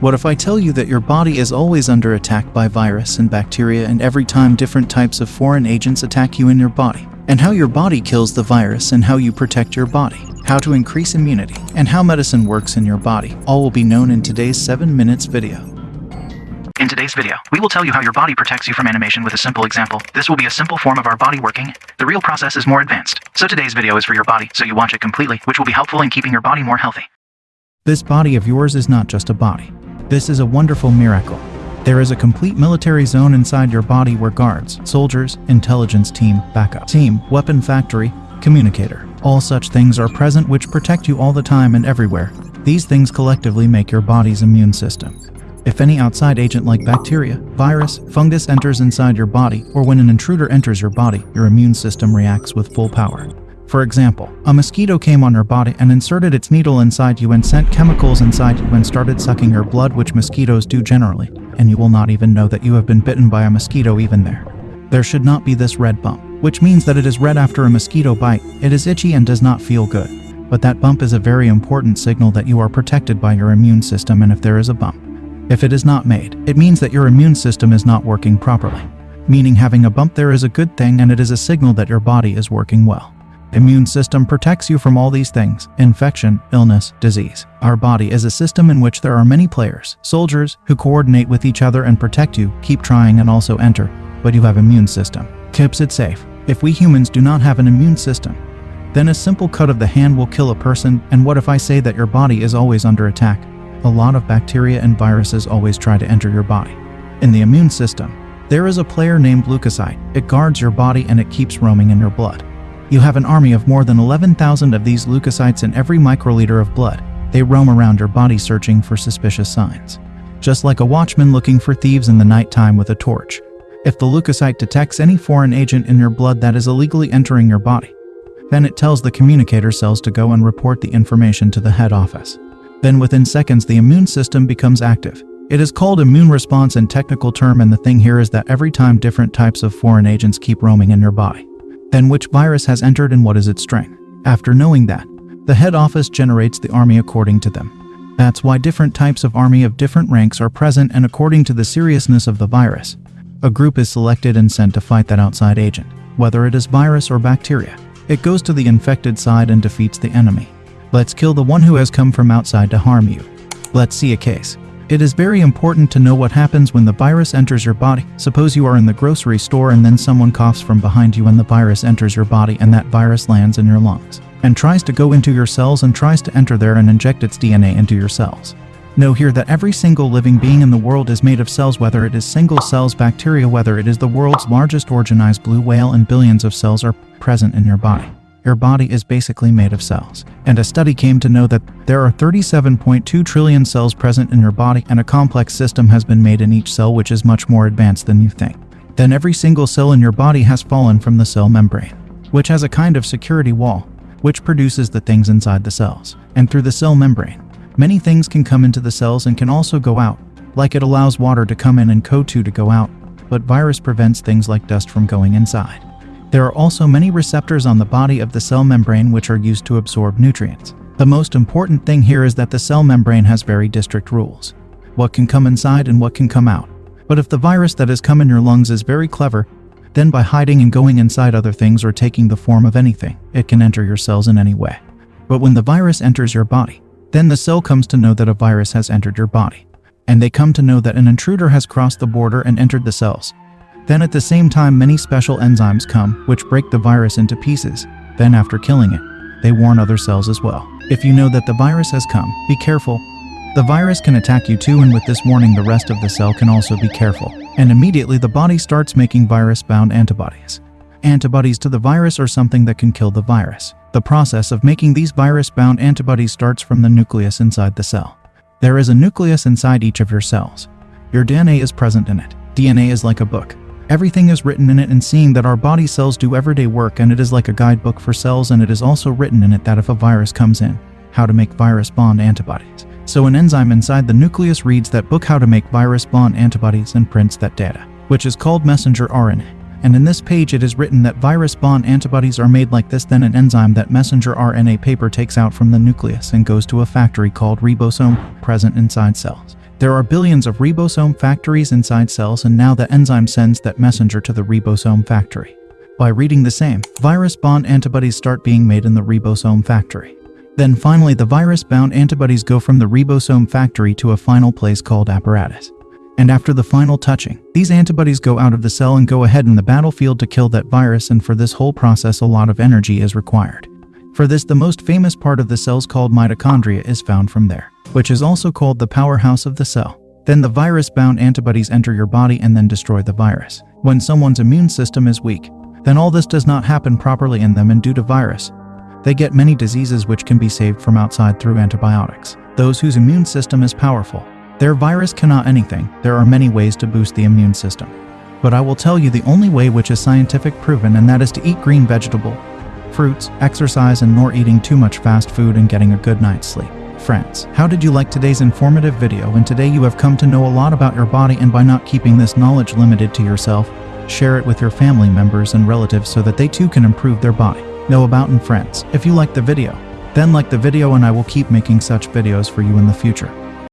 What if I tell you that your body is always under attack by virus and bacteria and every time different types of foreign agents attack you in your body? And how your body kills the virus and how you protect your body? How to increase immunity and how medicine works in your body? All will be known in today's 7 minutes video. In today's video, we will tell you how your body protects you from animation with a simple example. This will be a simple form of our body working. The real process is more advanced. So today's video is for your body, so you watch it completely, which will be helpful in keeping your body more healthy. This body of yours is not just a body. This is a wonderful miracle. There is a complete military zone inside your body where guards, soldiers, intelligence team, backup team, weapon factory, communicator, all such things are present which protect you all the time and everywhere. These things collectively make your body's immune system. If any outside agent like bacteria, virus, fungus enters inside your body, or when an intruder enters your body, your immune system reacts with full power. For example, a mosquito came on your body and inserted its needle inside you and sent chemicals inside you and started sucking your blood which mosquitoes do generally, and you will not even know that you have been bitten by a mosquito even there. There should not be this red bump, which means that it is red after a mosquito bite, it is itchy and does not feel good. But that bump is a very important signal that you are protected by your immune system and if there is a bump, if it is not made, it means that your immune system is not working properly. Meaning having a bump there is a good thing and it is a signal that your body is working well. Immune system protects you from all these things infection, illness, disease. Our body is a system in which there are many players, soldiers, who coordinate with each other and protect you, keep trying and also enter. But you have immune system. Keeps it safe. If we humans do not have an immune system, then a simple cut of the hand will kill a person, and what if I say that your body is always under attack? a lot of bacteria and viruses always try to enter your body. In the immune system, there is a player named leukocyte. It guards your body and it keeps roaming in your blood. You have an army of more than 11,000 of these leukocytes in every microliter of blood. They roam around your body searching for suspicious signs. Just like a watchman looking for thieves in the nighttime with a torch. If the leukocyte detects any foreign agent in your blood that is illegally entering your body, then it tells the communicator cells to go and report the information to the head office. Then within seconds the immune system becomes active. It is called immune response in technical term and the thing here is that every time different types of foreign agents keep roaming in your body. Then which virus has entered and what is its strength? After knowing that, the head office generates the army according to them. That's why different types of army of different ranks are present and according to the seriousness of the virus. A group is selected and sent to fight that outside agent, whether it is virus or bacteria. It goes to the infected side and defeats the enemy. Let's kill the one who has come from outside to harm you. Let's see a case. It is very important to know what happens when the virus enters your body. Suppose you are in the grocery store and then someone coughs from behind you and the virus enters your body and that virus lands in your lungs and tries to go into your cells and tries to enter there and inject its DNA into your cells. Know here that every single living being in the world is made of cells whether it is single cells bacteria whether it is the world's largest organized blue whale and billions of cells are present in your body. Your body is basically made of cells. And a study came to know that there are 37.2 trillion cells present in your body and a complex system has been made in each cell which is much more advanced than you think. Then every single cell in your body has fallen from the cell membrane, which has a kind of security wall, which produces the things inside the cells. And through the cell membrane, many things can come into the cells and can also go out, like it allows water to come in and CO2 to go out, but virus prevents things like dust from going inside. There are also many receptors on the body of the cell membrane which are used to absorb nutrients. The most important thing here is that the cell membrane has very district rules. What can come inside and what can come out. But if the virus that has come in your lungs is very clever, then by hiding and going inside other things or taking the form of anything, it can enter your cells in any way. But when the virus enters your body, then the cell comes to know that a virus has entered your body. And they come to know that an intruder has crossed the border and entered the cells. Then at the same time many special enzymes come, which break the virus into pieces. Then after killing it, they warn other cells as well. If you know that the virus has come, be careful. The virus can attack you too and with this warning the rest of the cell can also be careful. And immediately the body starts making virus-bound antibodies. Antibodies to the virus are something that can kill the virus. The process of making these virus-bound antibodies starts from the nucleus inside the cell. There is a nucleus inside each of your cells. Your DNA is present in it. DNA is like a book. Everything is written in it and seeing that our body cells do everyday work and it is like a guidebook for cells and it is also written in it that if a virus comes in, how to make virus bond antibodies. So an enzyme inside the nucleus reads that book how to make virus bond antibodies and prints that data, which is called messenger RNA. And in this page it is written that virus bond antibodies are made like this then an enzyme that messenger RNA paper takes out from the nucleus and goes to a factory called ribosome present inside cells. There are billions of ribosome factories inside cells and now the enzyme sends that messenger to the ribosome factory. By reading the same, virus-bound antibodies start being made in the ribosome factory. Then finally the virus-bound antibodies go from the ribosome factory to a final place called apparatus. And after the final touching, these antibodies go out of the cell and go ahead in the battlefield to kill that virus and for this whole process a lot of energy is required. For this the most famous part of the cells called mitochondria is found from there, which is also called the powerhouse of the cell. Then the virus-bound antibodies enter your body and then destroy the virus. When someone's immune system is weak, then all this does not happen properly in them and due to virus, they get many diseases which can be saved from outside through antibiotics. Those whose immune system is powerful, their virus cannot anything. There are many ways to boost the immune system. But I will tell you the only way which is scientific proven and that is to eat green vegetable, fruits, exercise and nor eating too much fast food and getting a good night's sleep. Friends, how did you like today's informative video and today you have come to know a lot about your body and by not keeping this knowledge limited to yourself, share it with your family members and relatives so that they too can improve their body. Know about and friends. If you like the video, then like the video and I will keep making such videos for you in the future.